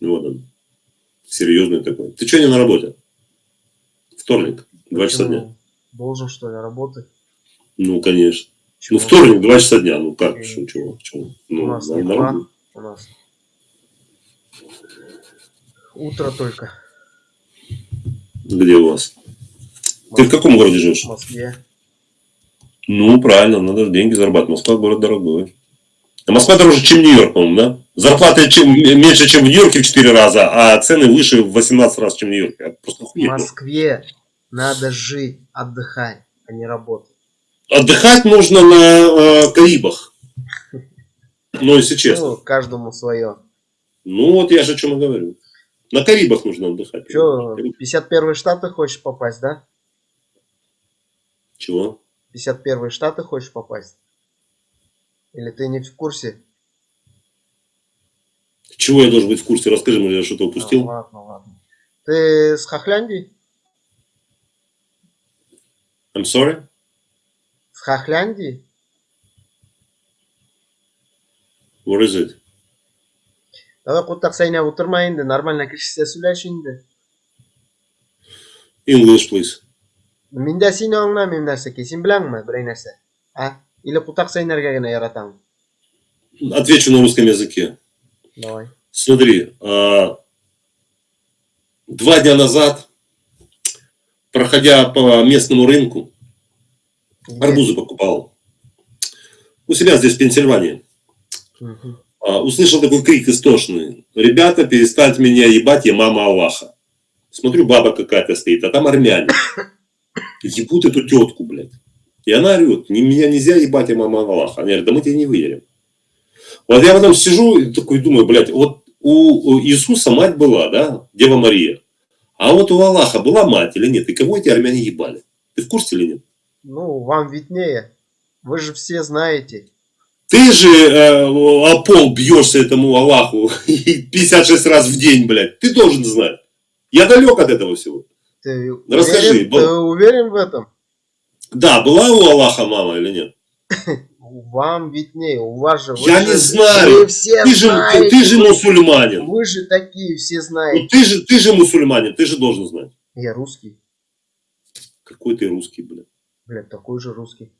Вот он. Серьезный такой. Ты что не на работе? Вторник, два часа дня. Должен, что ли, работать? Ну, конечно. Чего? Ну, вторник, два часа дня. Ну, как? И... Что, чего? чего? Ну, у нас не два, у нас утро только. Где у вас? Ты в каком городе живешь? В Москве. Ну, правильно, надо деньги зарабатывать. Москва город дорогой. А Москва дороже, чем Нью-Йорк, по-моему, да? Зарплаты чем, меньше, чем в Нью-Йорке в 4 раза, а цены выше в 18 раз, чем в Нью-Йорке. Просто В Москве надо жить, отдыхать, а не работать. Отдыхать нужно на э, Карибах. Ну, если честно. Ну, каждому свое. Ну, вот я же о чем и говорю. На Карибах нужно отдыхать. Че, 51 штаты хочешь попасть, да? Чего? 51 штаты хочешь попасть? Или ты не в курсе? Чего я должен быть в курсе? Расскажи мне, я что-то упустил. А, ладно, ладно. Ты с Хохляндии? I'm sorry? С Хохляндии? What is it? Давай куттак сайнап отырма енді нормально кішісе сөйлеші енді English please мен де сені аңламаймын нәрсеке сен білесің ме бір нәрсе а или кутак сайнарға ғана яратамын отвечу на русском языке давай смотри а, два дня назад проходя по местному рынку арбузы покупал у себя здесь в Пенсильвании угу. Услышал такой крик истошный. Ребята, перестаньте меня ебать, я мама Аллаха. Смотрю, баба какая-то стоит, а там армяне. Ебут эту тетку, блядь. И она орет, меня нельзя ебать, я мама Аллаха. Они говорят, да мы тебе не выверим. Вот я потом сижу и такой думаю, блядь, вот у Иисуса мать была, да, Дева Мария. А вот у Аллаха была мать или нет? И кого эти армяне ебали? Ты в курсе или нет? Ну, вам виднее. Вы же все знаете. Ты же э, о пол бьешься этому Аллаху 56 раз в день, блядь. Ты должен знать. Я далек от этого всего. Ты Расскажи. Уверен, был... Ты уверен в этом? Да, была у Аллаха мама или нет? Вам виднее, у вас же... Я же, не знаю. Вы все ты, знаете, же, ты же мусульманин. Вы же такие все знаете. Ну, ты, же, ты же мусульманин, ты же должен знать. Я русский. Какой ты русский, блядь? Блядь, такой же русский.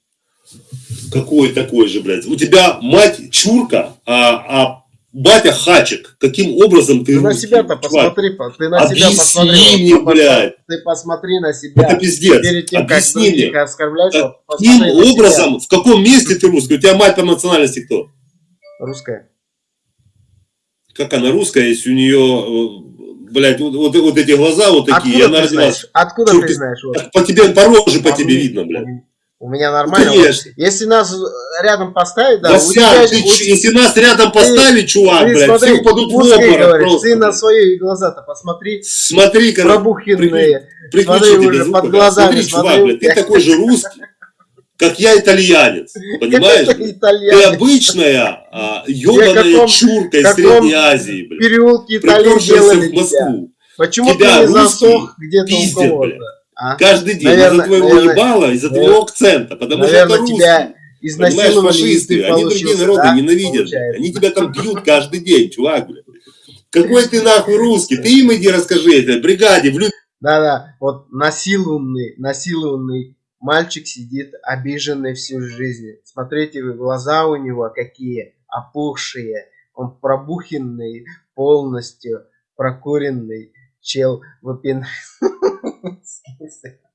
Какой такой же, блядь? У тебя мать чурка, а, а батя хачик. Каким образом ты Ты на себя-то посмотри, ты на Объясни себя посмотри. мне, блядь. Ты посмотри на себя. Это пиздец. Перед тем, Объясни как мне. оскорблять, Каким образом, в каком месте ты русский? У тебя мать по национальности кто? Русская. Как она русская, если у нее, блядь, вот, вот, вот эти глаза вот такие. Откуда она ты знаешь? Откуда ты знаешь? Вот. По тебе, по роже по, по тебе видно, блядь. У меня нормально. Конечно. Если нас рядом поставить, да. да тебя, ты, у... Если нас рядом поставить, ты, чувак, ты, блядь, смотри, все упадут в обморок просто. Ты на свои глаза-то посмотри. Смотри, как пробухенные. При, смотри уже под глазами. Смотри, чувак, блядь, ты такой же русский, как я итальянец. Понимаешь? Ты обычная а, ебаная чурка из Средней Азии, блядь. Переулки Италии в Москву. Почему ты не засох где-то у кого-то? А? Каждый день из-за твоего наверное, ебала, из-за твоего акцента, потому наверное, что это русский. Тебя Понимаешь, фашисты, они другие народы да? ненавидят. Получается. Они тебя там бьют каждый день, чувак, блядь. Какой ты нахуй русский? Ты им иди расскажи это, бригаде, в Да-да, вот насилованный, насилованный мальчик сидит обиженный всю жизнь. Смотрите, глаза у него какие опухшие. Он пробухенный полностью, прокуренный чел выпин. ce qui est